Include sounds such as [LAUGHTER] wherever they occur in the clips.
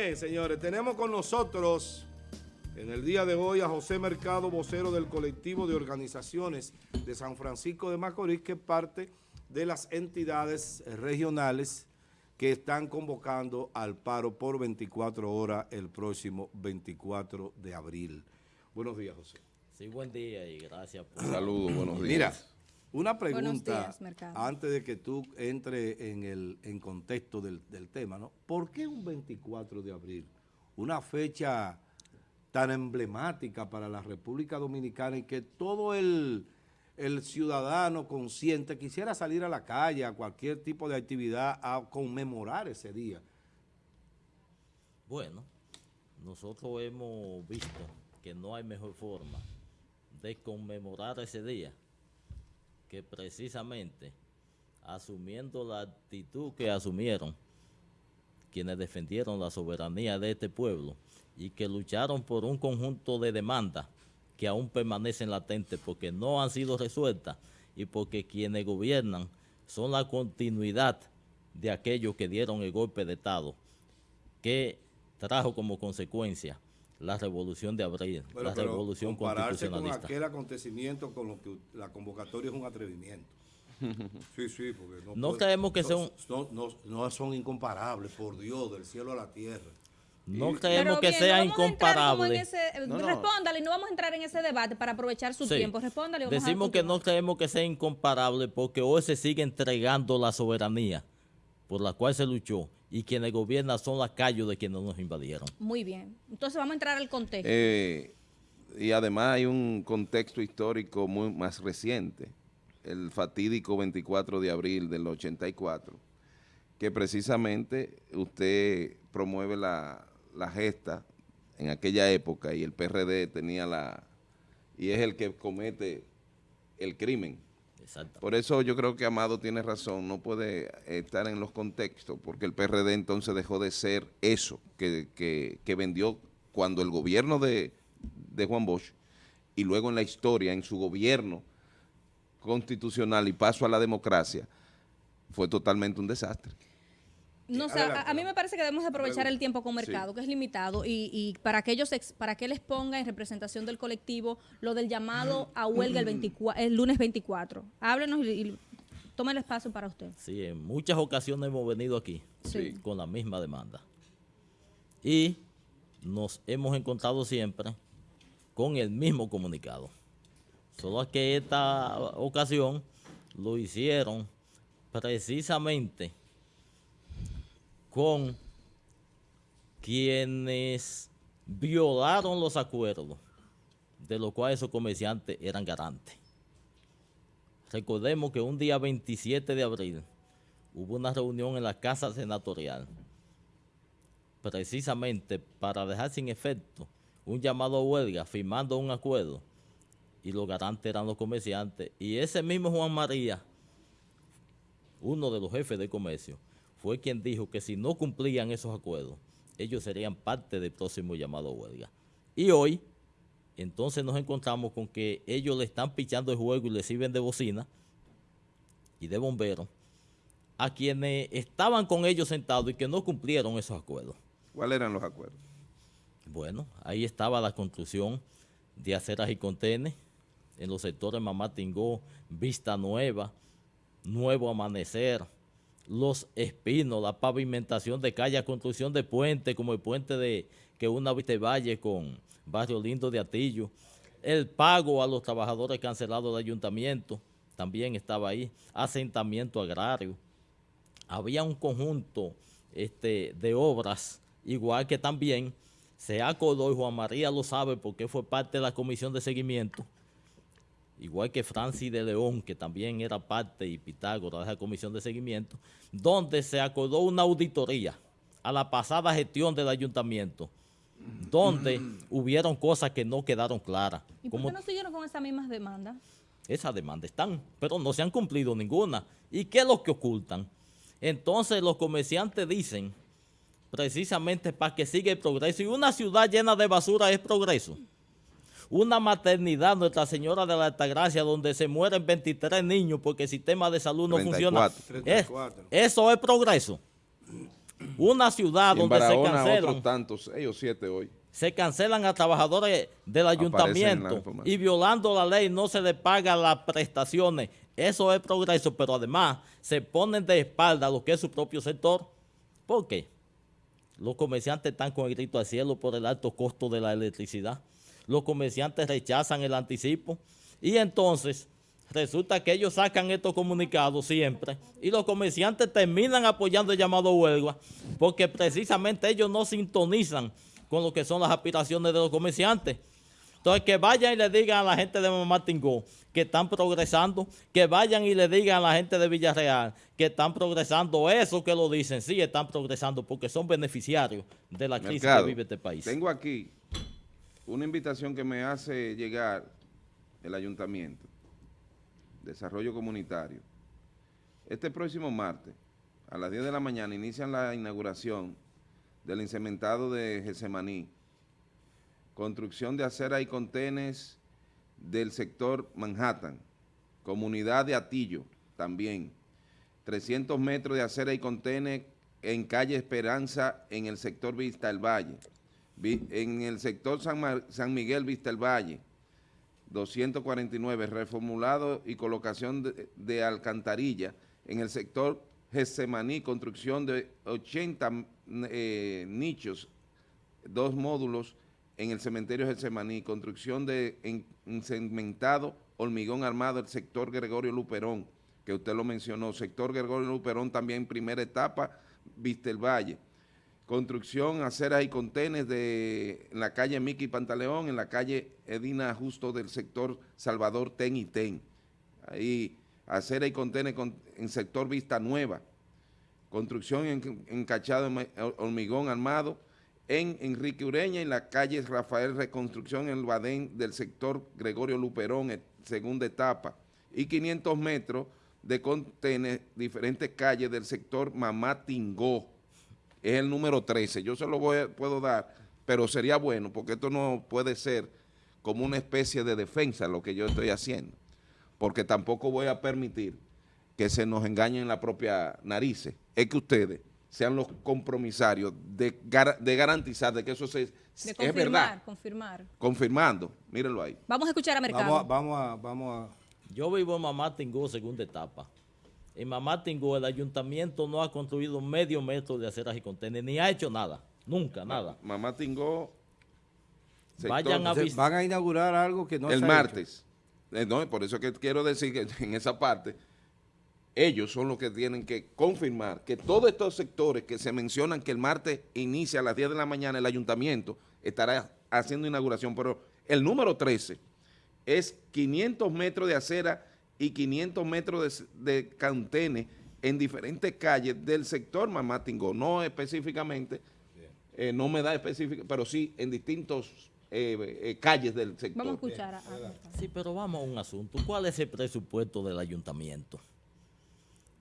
bien, señores, tenemos con nosotros en el día de hoy a José Mercado, vocero del colectivo de organizaciones de San Francisco de Macorís, que es parte de las entidades regionales que están convocando al paro por 24 horas el próximo 24 de abril. Buenos días, José. Sí, buen día y gracias por... Saludos, buenos días. Mira, una pregunta antes de que tú entres en el en contexto del, del tema, ¿no? ¿Por qué un 24 de abril? Una fecha tan emblemática para la República Dominicana y que todo el, ciudadano consciente quisiera salir a la calle, a cualquier tipo de actividad, a conmemorar ese día. Bueno, nosotros hemos visto que no hay mejor forma de conmemorar ese día que precisamente asumiendo la actitud que asumieron quienes defendieron la soberanía de este pueblo y que lucharon por un conjunto de demandas que aún permanecen latentes porque no han sido resueltas y porque quienes gobiernan son la continuidad de aquellos que dieron el golpe de Estado, que trajo como consecuencia la revolución de abril, la revolución constitucionalista. con aquel acontecimiento con lo que la convocatoria es un atrevimiento. [LAUGHS] Sí, sí, porque no, no creemos que son... No, no, son incomparables, por Dios, del cielo a la tierra. No creemos que sea incomparable. Respóndale, no vamos a entrar en ese debate para aprovechar su tiempo. Respóndale. Decimos que no creemos que sea incomparable porque hoy se sigue entregando la soberanía por la cual se luchó y quienes gobiernan son las calles de quienes nos invadieron. Muy bien. Entonces vamos a entrar al contexto. Eh, y además hay un contexto histórico muy más reciente, el fatídico 24 de abril del 84, que precisamente usted promueve la, la gesta en aquella época y el PRD tenía la... y es el que comete el crimen. Por eso yo creo que Amado tiene razón, no puede estar en los contextos, porque el PRD entonces dejó de ser eso que, vendió cuando el gobierno de Juan Bosch y luego en la historia, en su gobierno constitucional y paso a la democracia, fue totalmente un desastre. No sé, a, mí me parece que debemos aprovechar el tiempo con mercado, que es limitado, y, para que ellos, para que les ponga en representación del colectivo lo del llamado a huelga el, el lunes 24. Háblenos y, tome el espacio para usted. Sí, en muchas ocasiones hemos venido aquí con la misma demanda. Y nos hemos encontrado siempre con el mismo comunicado. Solo que esta ocasión lo hicieron precisamente con quienes violaron los acuerdos, de los cuales esos comerciantes eran garantes. Recordemos que un día 27 de abril hubo una reunión en la Casa Senatorial, precisamente para dejar sin efecto un llamado a huelga, firmando un acuerdo, y los garantes eran los comerciantes. Y ese mismo Juan María, uno de los jefes de comercio, fue quien dijo que si no cumplían esos acuerdos, ellos serían parte del próximo llamado a huelga. Y hoy, entonces nos encontramos con que ellos le están pichando el juego y le sirven de bocina y de bombero a quienes estaban con ellos sentados y que no cumplieron esos acuerdos. ¿Cuáles eran los acuerdos? Bueno, ahí estaba la construcción de aceras y contenes en los sectores Mamá Tingó, Vista Nueva, Nuevo Amanecer, los espinos, la pavimentación de calles, construcción de puentes, como el puente de que una viste valle con Barrio Lindo de Atillo, el pago a los trabajadores cancelados del ayuntamiento, también estaba ahí, asentamiento agrario. Había un conjunto este, de obras, igual que también se acordó, y Juan María lo sabe porque fue parte de la comisión de seguimiento, igual que Francis de León, que también era parte y Pitágoras de la comisión de seguimiento, donde se acordó una auditoría a la pasada gestión del ayuntamiento, donde [CLEARS THROAT] hubieron cosas que no quedaron claras. ¿Y por qué no siguieron con esas mismas demandas? Esas demandas están, pero no se han cumplido ninguna. ¿Y qué es lo que ocultan? Entonces los comerciantes dicen, precisamente para que siga el progreso, y una ciudad llena de basura es progreso una maternidad, Nuestra Señora de la Altagracia, donde se mueren 23 niños porque el sistema de salud no funciona. eso es progreso. Una ciudad donde se cancelan. otros tantos, ellos siete hoy. Se cancelan a trabajadores del ayuntamiento y violando la ley no se les paga las prestaciones. Eso es progreso, pero además se ponen de espalda lo que es su propio sector. ¿Por qué? Los comerciantes están con el grito al cielo por el alto costo de la electricidad. Los comerciantes rechazan el anticipo y entonces resulta que ellos sacan estos comunicados siempre y los comerciantes terminan apoyando el llamado huelga porque precisamente ellos no sintonizan con lo que son las aspiraciones de los comerciantes. Entonces, que vayan y le digan a la gente de Mamá Tingó que están progresando, que vayan y le digan a la gente de Villarreal que están progresando, eso que lo dicen, sí están progresando porque son beneficiarios de la crisis que vive este país. Tengo aquí una invitación que me hace llegar el ayuntamiento, desarrollo comunitario. Este próximo martes, a las 10 de la mañana, inician la inauguración del incementado de Gesemaní, construcción de acera y contenes del sector Manhattan, comunidad de Atillo también, 300 metros de acera y contenes en calle Esperanza en el sector Vista del Valle, en el sector San, Miguel Vista del Valle, 249, reformulado y colocación de, alcantarilla en el sector Gesemaní, construcción de 80 eh, nichos, dos módulos en el cementerio Getsemaní, construcción de en, hormigón armado, el sector Gregorio Luperón, que usted lo mencionó, sector Gregorio Luperón también primera etapa, Vista el Valle, construcción, aceras y contenes de en la calle Miki Pantaleón, en la calle Edina Justo del sector Salvador Ten y Ten, ahí acera y contenes en sector Vista Nueva, construcción en, encachado hormigón armado, en Enrique Ureña, en la calle Rafael Reconstrucción, en el Badén del sector Gregorio Luperón, segunda etapa, y 500 metros de contener diferentes calles del sector Mamá Tingó, es el número 13, yo se lo voy puedo dar, pero sería bueno, porque esto no puede ser como una especie de defensa lo que yo estoy haciendo, porque tampoco voy a permitir que se nos engañen la propia narices, es que ustedes sean los compromisarios de, de garantizar de que eso se, es verdad. confirmar. Confirmando, mírenlo ahí. Vamos a escuchar a Mercado. Vamos a, vamos a, vamos a... Yo vivo en Mamá Tingó, segunda etapa. En Mamá Tingó el ayuntamiento no ha construido medio metro de aceras y contenedores, ni ha hecho nada, nunca, nada. Mamá Tingó... Vayan a van a inaugurar algo que no El martes. Eh, no, por eso que quiero decir que en esa parte ellos son los que tienen que confirmar que todos estos sectores que se mencionan que el martes inicia a las 10 de la mañana el ayuntamiento estará haciendo inauguración, pero el número 13 es 500 metros de acera y 500 metros de, de en diferentes calles del sector Mamatingo, no específicamente, eh, no me da específico, pero sí en distintos eh, eh, calles del sector. Vamos a escuchar a, Sí, pero vamos a un asunto. ¿Cuál es el presupuesto del ayuntamiento?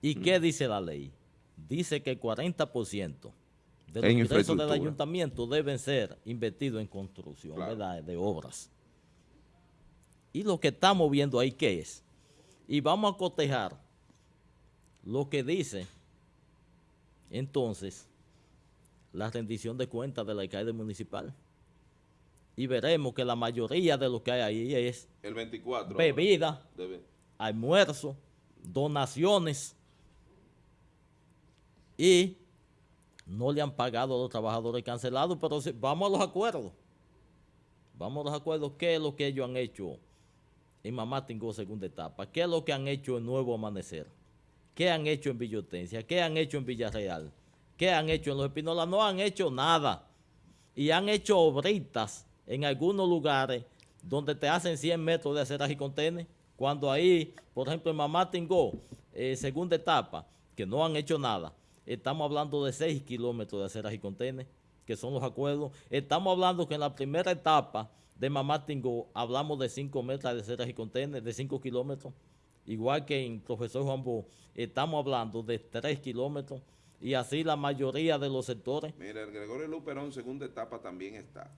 ¿Y qué dice la ley? Dice que el 40% de los ingresos del ayuntamiento deben ser invertidos en construcción de obras. Y lo que estamos viendo ahí, ¿qué es? Y vamos a cotejar lo que dice entonces la rendición de cuentas del alcalde municipal. Y veremos que la mayoría de lo que hay ahí es el 24, bebida, almuerzo, donaciones, y no le han pagado a los trabajadores cancelados, pero vamos a los acuerdos. Vamos a los acuerdos. ¿Qué es lo que ellos han hecho en Mamá Tingo segunda etapa? ¿Qué es lo que han hecho en Nuevo Amanecer? ¿Qué han hecho en Villotencia? ¿Qué han hecho en Villarreal? ¿Qué han hecho en Los Espinolas? No han hecho nada. Y han hecho obritas en algunos lugares donde te hacen 100 metros de aceras y contenes. Cuando ahí, por ejemplo, en Mamá Tingó, eh, segunda etapa, que no han hecho nada Estamos hablando de 6 kilómetros de aceras y contenes, que son los acuerdos. Estamos hablando que en la primera etapa de Mamá Tingó hablamos de 5 metros de aceras y contenes, de 5 kilómetros. Igual que en Profesor Juan Bo, estamos hablando de 3 kilómetros y así la mayoría de los sectores. Mira, el Gregorio Luperón segunda etapa también está.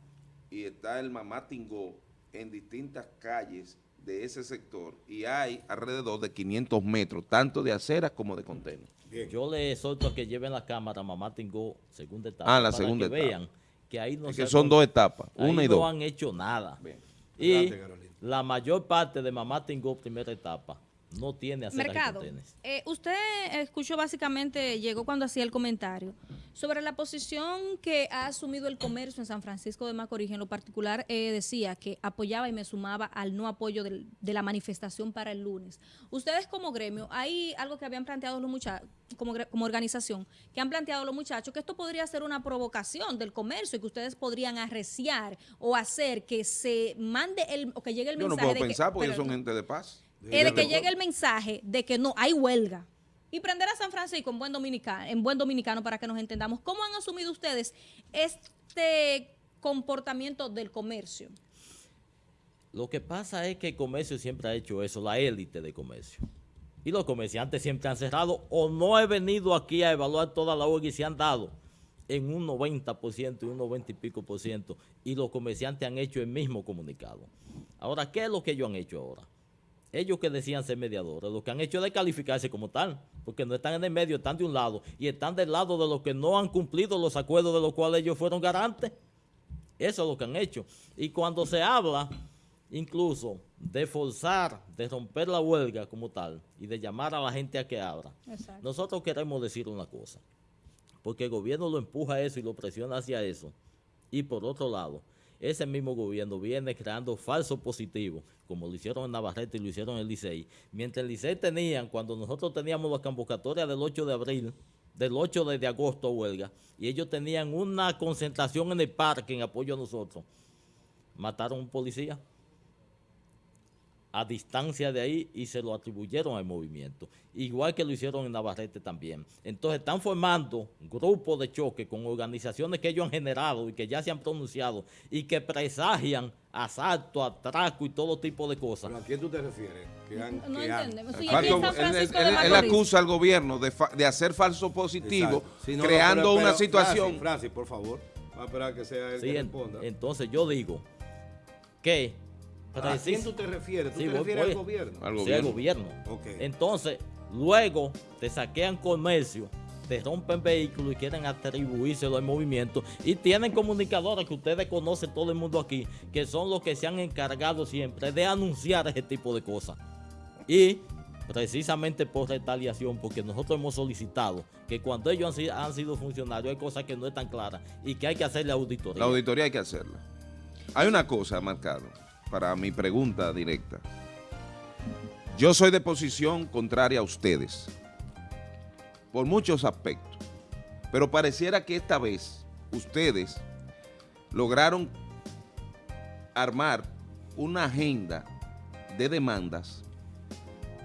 Y está el Mamá Tingó en distintas calles de ese sector y hay alrededor de 500 metros, tanto de aceras como de contenedores. Yo le exhorto a que lleven la cámara Mamá Tengo segunda etapa. Ah, la segunda que vean que ahí no que son dos etapas, una y dos. no han hecho nada. Y la mayor parte de Mamá Tengo primera etapa no tiene acera Mercado, eh, usted escuchó básicamente, llegó cuando hacía el comentario, sobre la posición que ha asumido el comercio en San Francisco de Macorís. En lo particular, eh, decía que apoyaba y me sumaba al no apoyo de la manifestación para el lunes. Ustedes como gremio, hay algo que habían planteado los muchachos, como, como organización, que han planteado los muchachos, que esto podría ser una provocación del comercio y que ustedes podrían arreciar o hacer que se mande el, o que llegue el mensaje. Yo no puedo pensar porque ellos son gente de paz es de que llegue el mensaje de que no hay huelga. Y prender a San Francisco en buen dominicano, en buen dominicano para que nos entendamos. ¿Cómo han asumido ustedes este comportamiento del comercio? Lo que pasa es que el comercio siempre ha hecho eso, la élite de comercio. Y los comerciantes siempre han cerrado o no he venido aquí a evaluar toda la huelga y se han dado en un 90% y un 90 y pico por ciento. Y los comerciantes han hecho el mismo comunicado. Ahora, ¿qué es lo que ellos han hecho ahora? Ellos que decían ser mediadores, lo que han hecho es calificarse como tal, porque no están en el medio, están de un lado y están del lado de los que no han cumplido los acuerdos de los cuales ellos fueron garantes. Eso es lo que han hecho. Y cuando se habla incluso de forzar, de romper la huelga como tal y de llamar a la gente a que abra, nosotros queremos decir una cosa, porque el gobierno lo empuja a eso y lo presiona hacia eso. Y por otro lado, ese mismo gobierno viene creando falsos positivos, como lo hicieron en Navarrete y lo hicieron en el Licey. Mientras el Licey tenían, cuando nosotros teníamos la convocatoria del 8 de abril, del 8 de, agosto huelga, y ellos tenían una concentración en el parque en apoyo a nosotros, mataron a un policía a distancia de ahí y se lo atribuyeron al movimiento. Igual que lo hicieron en Navarrete también. Entonces están formando grupos de choque con organizaciones que ellos han generado y que ya se han pronunciado y que presagian asalto, atraco y todo tipo de cosas. ¿A quién tú te refieres? no entendemos. él, acusa al gobierno de, hacer falso positivo, creando una situación. Francis, por favor, va a esperar que sea él que responda. Entonces yo digo que ¿A quién tú te refieres? ¿Tú te refieres al gobierno? Al gobierno. Sí, al gobierno. Entonces, luego te saquean comercio, te rompen vehículos y quieren atribuírselo al movimiento. Y tienen comunicadores que ustedes conocen todo el mundo aquí, que son los que se han encargado siempre de anunciar ese tipo de cosas. Y precisamente por retaliación, porque nosotros hemos solicitado que cuando ellos han, han sido funcionarios hay cosas que no están claras y que hay que hacerle auditoría. La auditoría hay que hacerla. Hay una cosa, Marcado para mi pregunta directa. Yo soy de posición contraria a ustedes, por muchos aspectos, pero pareciera que esta vez ustedes lograron armar una agenda de demandas,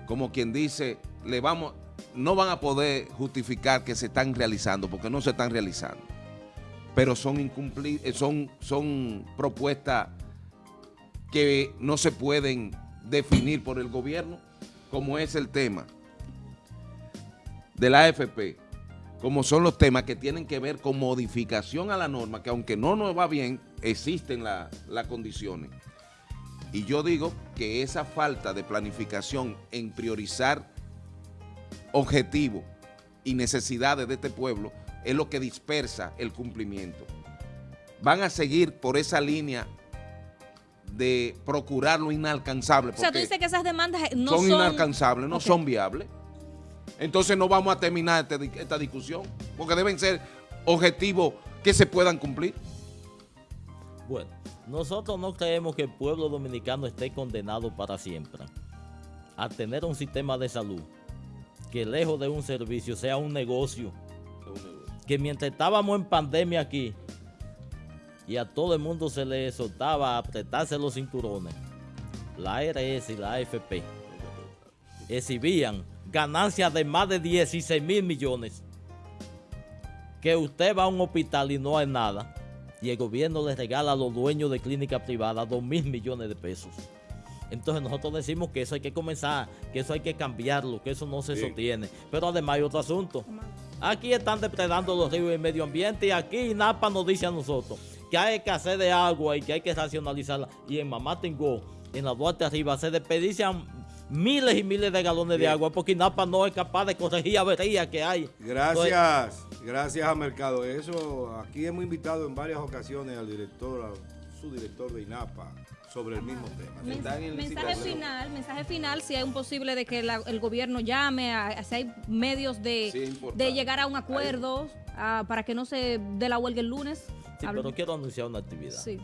como quien dice, le vamos, no van a poder justificar que se están realizando, porque no se están realizando, pero son, son, son propuestas que no se pueden definir por el gobierno, como es el tema de la AFP, como son los temas que tienen que ver con modificación a la norma, que aunque no nos va bien, existen las condiciones. Y yo digo que esa falta de planificación en priorizar objetivos y necesidades de este pueblo es lo que dispersa el cumplimiento. Van a seguir por esa línea de procurar lo inalcanzable. O sea, tú dices que esas demandas no son... Son inalcanzables, no son viables. Entonces no vamos a terminar este esta discusión, porque deben ser objetivos que se puedan cumplir. Bueno, nosotros no creemos que el pueblo dominicano esté condenado para siempre a tener un sistema de salud que lejos de un servicio sea un negocio. Que mientras estábamos en pandemia aquí, y a todo el mundo se le soltaba a apretarse los cinturones. La ARS y la AFP exhibían ganancias de más de 16 mil millones. Que usted va a un hospital y no hay nada. Y el gobierno le regala a los dueños de clínica privada 2 mil millones de pesos. Entonces nosotros decimos que eso hay que comenzar, que eso hay que cambiarlo, que eso no se sostiene. Pero además hay otro asunto. Aquí están depredando los ríos y el medio ambiente y aquí NAPA nos dice a nosotros que hay escasez de agua y que hay que racionalizarla. Y en Mamá Tengo en la Duarte arriba se desperdician miles y miles de galones de agua porque INAPA no es capaz de corregir averías que hay. Gracias, gracias a Mercado. Eso, aquí hemos invitado en varias ocasiones al director, a su director de INAPA, sobre el mismo tema. mensaje final, mensaje final, si hay un posible de que el gobierno llame, a, si hay medios de, de llegar a un acuerdo para que no se dé la huelga el lunes. Sí, pero quiero anunciar una actividad. Sí.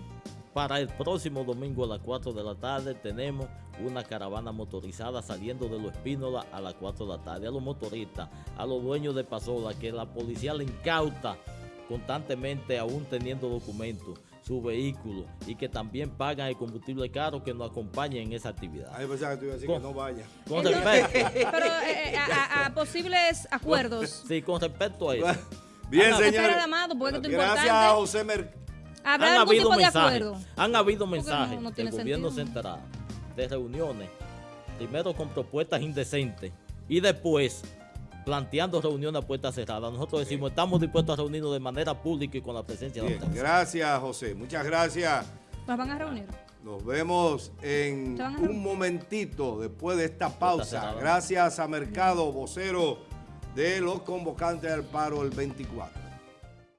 Para el próximo domingo a las 4 de la tarde tenemos una caravana motorizada saliendo de Los Espínola a las 4 de la tarde. A los motoristas, a los dueños de Pasola, que la policía le incauta constantemente, aún teniendo documentos, su vehículo y que también pagan el combustible caro que nos acompañen en esa actividad. Ay, pensaba que tú ibas a decir que no vaya. Con respecto. [LAUGHS] Pero eh, eh, a, posibles acuerdos. Sí, con respecto a eso. Bien, señor. Gracias, José Mer han habido mensajes, Han habido mensajes del gobierno central de reuniones, primero con propuestas indecentes y después planteando reuniones a puertas cerradas. Nosotros decimos, estamos dispuestos a reunirnos de manera pública y con la presencia de la Gracias, José. Muchas gracias. ¿Nos van a reunir? Nos vemos en un momentito después de esta pausa. Gracias a Mercado, vocero de los convocantes al paro el 24.